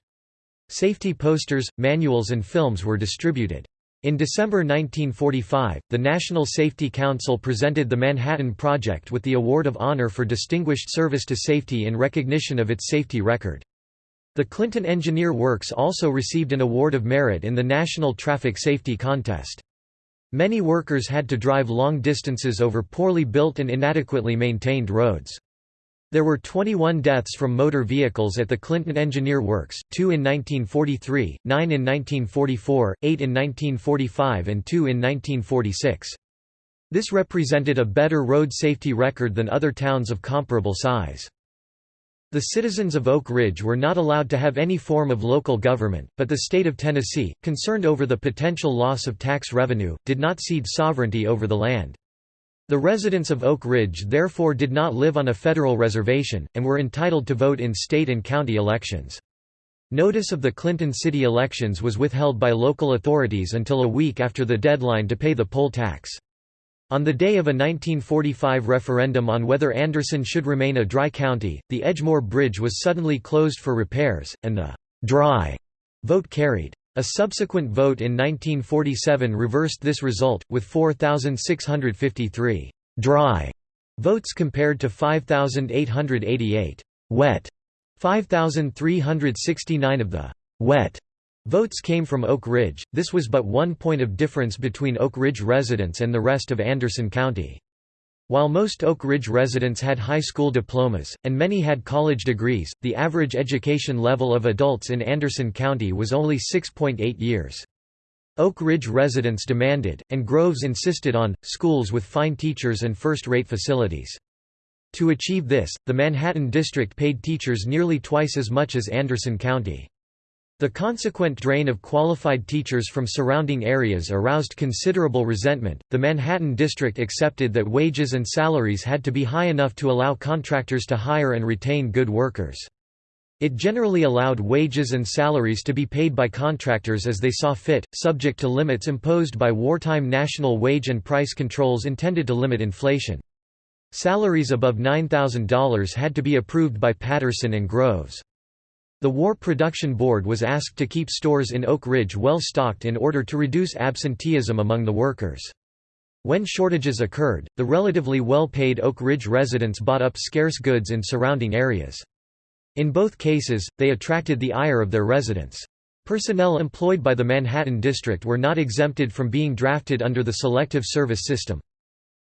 Safety posters, manuals and films were distributed. In December 1945, the National Safety Council presented the Manhattan Project with the Award of Honor for Distinguished Service to Safety in recognition of its safety record. The Clinton Engineer Works also received an Award of Merit in the National Traffic Safety Contest. Many workers had to drive long distances over poorly built and inadequately maintained roads. There were 21 deaths from motor vehicles at the Clinton Engineer Works, 2 in 1943, 9 in 1944, 8 in 1945 and 2 in 1946. This represented a better road safety record than other towns of comparable size. The citizens of Oak Ridge were not allowed to have any form of local government, but the state of Tennessee, concerned over the potential loss of tax revenue, did not cede sovereignty over the land. The residents of Oak Ridge therefore did not live on a federal reservation, and were entitled to vote in state and county elections. Notice of the Clinton city elections was withheld by local authorities until a week after the deadline to pay the poll tax. On the day of a 1945 referendum on whether Anderson should remain a dry county, the Edgemoor Bridge was suddenly closed for repairs, and the «dry» vote carried. A subsequent vote in 1947 reversed this result, with 4,653 «dry» votes compared to 5,888 «wet». 5,369 of the «wet» votes came from Oak Ridge, this was but one point of difference between Oak Ridge residents and the rest of Anderson County. While most Oak Ridge residents had high school diplomas, and many had college degrees, the average education level of adults in Anderson County was only 6.8 years. Oak Ridge residents demanded, and Groves insisted on, schools with fine teachers and first-rate facilities. To achieve this, the Manhattan District paid teachers nearly twice as much as Anderson County. The consequent drain of qualified teachers from surrounding areas aroused considerable resentment. The Manhattan district accepted that wages and salaries had to be high enough to allow contractors to hire and retain good workers. It generally allowed wages and salaries to be paid by contractors as they saw fit, subject to limits imposed by wartime national wage and price controls intended to limit inflation. Salaries above $9,000 had to be approved by Patterson and Groves. The War Production Board was asked to keep stores in Oak Ridge well stocked in order to reduce absenteeism among the workers. When shortages occurred, the relatively well-paid Oak Ridge residents bought up scarce goods in surrounding areas. In both cases, they attracted the ire of their residents. Personnel employed by the Manhattan District were not exempted from being drafted under the Selective Service System.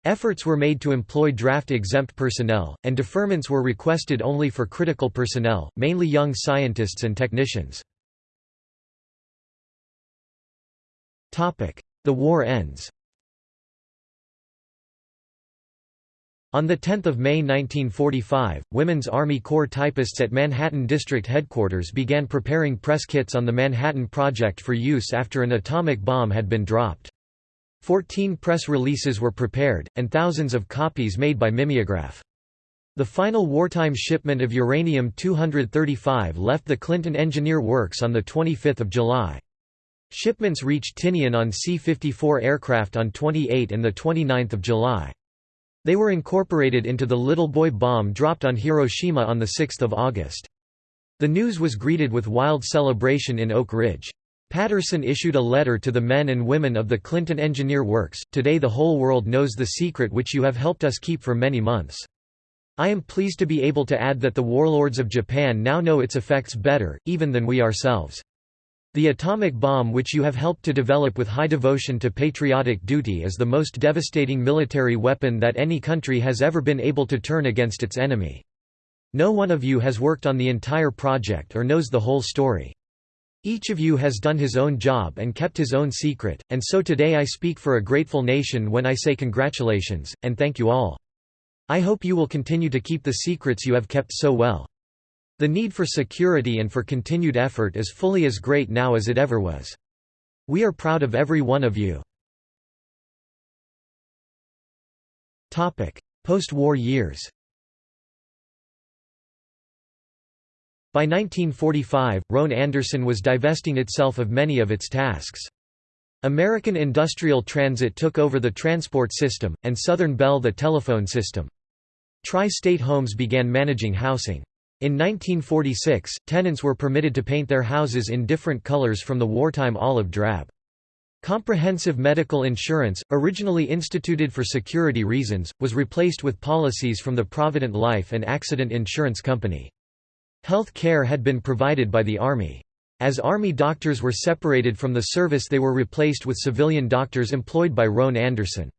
Efforts were made to employ draft-exempt personnel, and deferments were requested only for critical personnel, mainly young scientists and technicians. The war ends On 10 May 1945, Women's Army Corps typists at Manhattan District Headquarters began preparing press kits on the Manhattan Project for use after an atomic bomb had been dropped. Fourteen press releases were prepared, and thousands of copies made by mimeograph. The final wartime shipment of uranium-235 left the Clinton Engineer Works on 25 July. Shipments reached Tinian on C-54 aircraft on 28 and 29 July. They were incorporated into the Little Boy bomb dropped on Hiroshima on 6 August. The news was greeted with wild celebration in Oak Ridge. Patterson issued a letter to the men and women of the Clinton Engineer Works, Today the whole world knows the secret which you have helped us keep for many months. I am pleased to be able to add that the warlords of Japan now know its effects better, even than we ourselves. The atomic bomb which you have helped to develop with high devotion to patriotic duty is the most devastating military weapon that any country has ever been able to turn against its enemy. No one of you has worked on the entire project or knows the whole story. Each of you has done his own job and kept his own secret, and so today I speak for a grateful nation when I say congratulations, and thank you all. I hope you will continue to keep the secrets you have kept so well. The need for security and for continued effort is fully as great now as it ever was. We are proud of every one of you. Post-war years By 1945, Roane Anderson was divesting itself of many of its tasks. American Industrial Transit took over the transport system, and Southern Bell the telephone system. Tri-State Homes began managing housing. In 1946, tenants were permitted to paint their houses in different colors from the wartime olive drab. Comprehensive medical insurance, originally instituted for security reasons, was replaced with policies from the Provident Life and Accident Insurance Company. Health care had been provided by the Army. As Army doctors were separated from the service they were replaced with civilian doctors employed by Roane Anderson.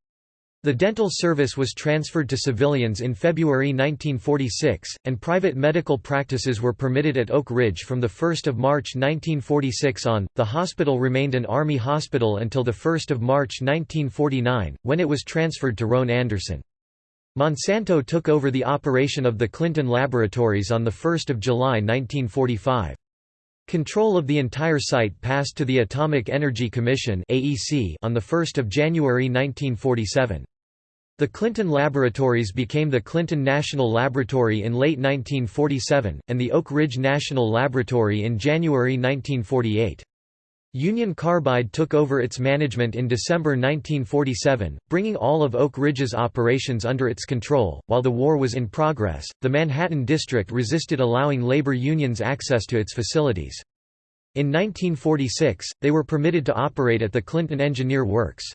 The dental service was transferred to civilians in February 1946, and private medical practices were permitted at Oak Ridge from 1 March 1946 on. The hospital remained an Army hospital until 1 March 1949, when it was transferred to Roane Anderson. Monsanto took over the operation of the Clinton Laboratories on 1 July 1945. Control of the entire site passed to the Atomic Energy Commission on 1 January 1947. The Clinton Laboratories became the Clinton National Laboratory in late 1947, and the Oak Ridge National Laboratory in January 1948. Union Carbide took over its management in December 1947, bringing all of Oak Ridge's operations under its control. While the war was in progress, the Manhattan District resisted allowing labor unions access to its facilities. In 1946, they were permitted to operate at the Clinton Engineer Works.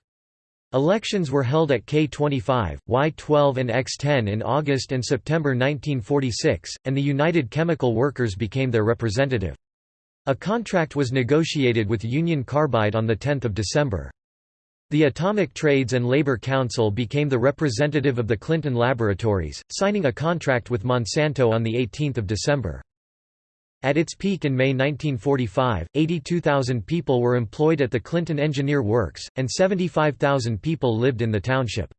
Elections were held at K25, Y12 and X10 in August and September 1946, and the United Chemical Workers became their representative. A contract was negotiated with Union Carbide on 10 December. The Atomic Trades and Labor Council became the representative of the Clinton Laboratories, signing a contract with Monsanto on 18 December. At its peak in May 1945, 82,000 people were employed at the Clinton Engineer Works, and 75,000 people lived in the township.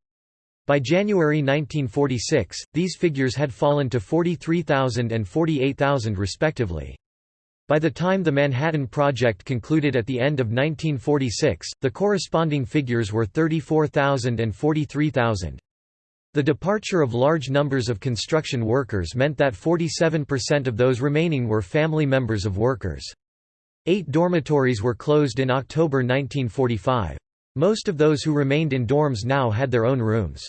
By January 1946, these figures had fallen to 43,000 and 48,000 respectively. By the time the Manhattan Project concluded at the end of 1946, the corresponding figures were 34,000 and 43,000. The departure of large numbers of construction workers meant that 47% of those remaining were family members of workers. Eight dormitories were closed in October 1945. Most of those who remained in dorms now had their own rooms.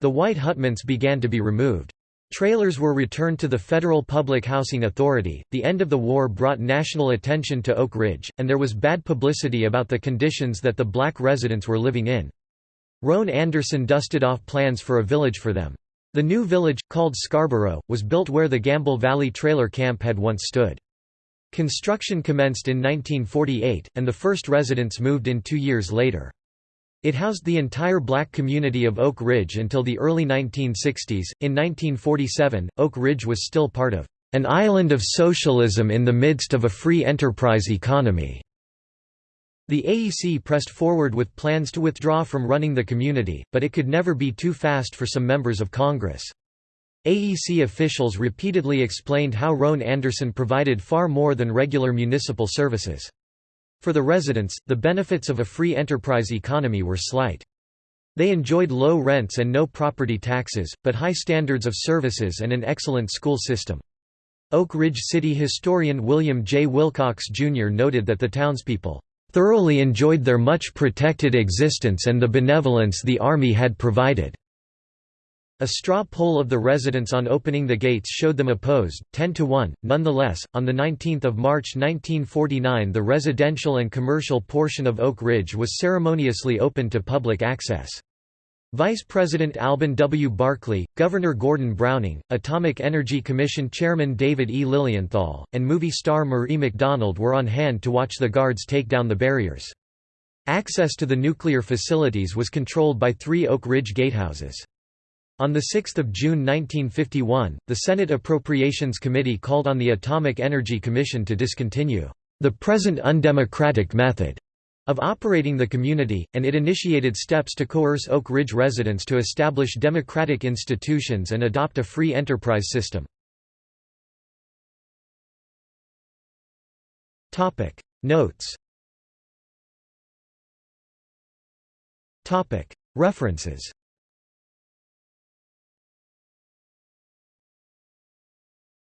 The white hutments began to be removed. Trailers were returned to the Federal Public Housing Authority. The end of the war brought national attention to Oak Ridge, and there was bad publicity about the conditions that the black residents were living in. Roane Anderson dusted off plans for a village for them. The new village, called Scarborough, was built where the Gamble Valley trailer camp had once stood. Construction commenced in 1948, and the first residents moved in two years later. It housed the entire black community of Oak Ridge until the early 1960s. In 1947, Oak Ridge was still part of an island of socialism in the midst of a free enterprise economy. The AEC pressed forward with plans to withdraw from running the community, but it could never be too fast for some members of Congress. AEC officials repeatedly explained how Roane Anderson provided far more than regular municipal services. For the residents, the benefits of a free enterprise economy were slight. They enjoyed low rents and no property taxes, but high standards of services and an excellent school system. Oak Ridge City historian William J. Wilcox, Jr. noted that the townspeople thoroughly enjoyed their much protected existence and the benevolence the Army had provided. A straw poll of the residents on opening the gates showed them opposed, 10 to 1. Nonetheless, on 19 March 1949 the residential and commercial portion of Oak Ridge was ceremoniously opened to public access. Vice President Alben W. Barkley, Governor Gordon Browning, Atomic Energy Commission Chairman David E. Lilienthal, and movie star Marie McDonald were on hand to watch the guards take down the barriers. Access to the nuclear facilities was controlled by three Oak Ridge gatehouses. On 6 June 1951, the Senate Appropriations Committee called on the Atomic Energy Commission to discontinue the present undemocratic method of operating the community, and it initiated steps to coerce Oak Ridge residents to establish democratic institutions and adopt a free enterprise system. Notes References